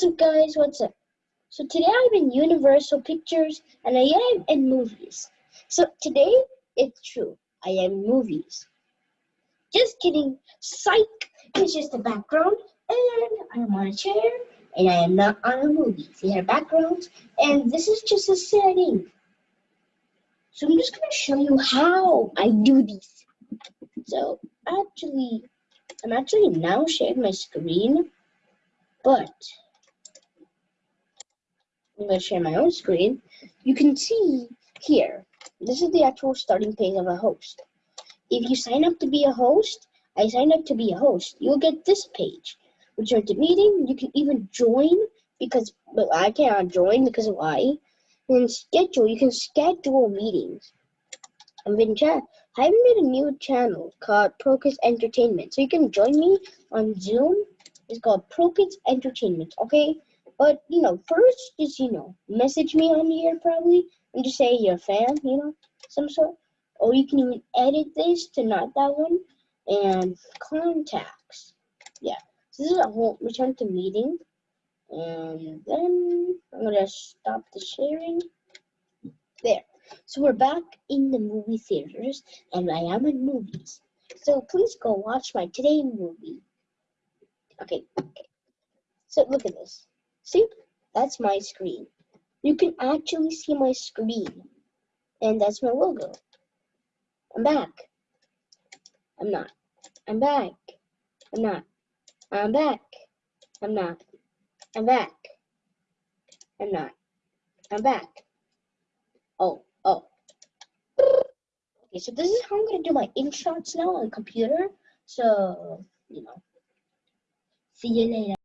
What's up, guys? What's up? So today I'm in Universal Pictures and I am in movies. So today it's true. I am movies. Just kidding. Psych. It's just a background and I'm on a chair and I am not on a movie. See our backgrounds and this is just a setting. So I'm just gonna show you how I do this. So actually, I'm actually now sharing my screen, but I'm going to share my own screen. You can see here, this is the actual starting page of a host. If you sign up to be a host, I signed up to be a host, you'll get this page. Return to meeting, you can even join because but I cannot join because of why. And schedule, you can schedule meetings. I've been chat. I have made a new channel called Procus Entertainment. So you can join me on Zoom. It's called Procus Entertainment. Okay, but you know, first just you know, message me on here probably and just say you're a fan, you know, some sort. Or you can even edit this to not that one and contacts. Yeah. So this is a whole return to meeting. And then I'm gonna stop the sharing. There. So we're back in the movie theaters and I am in movies. So please go watch my today movie. Okay, okay. So look at this. See, that's my screen. You can actually see my screen. And that's my logo. I'm back. I'm not. I'm back. I'm not. I'm back. I'm not. I'm back. I'm not. I'm back. Oh, oh. Okay, so this is how I'm gonna do my InShots now on the computer. So, you know. See you later.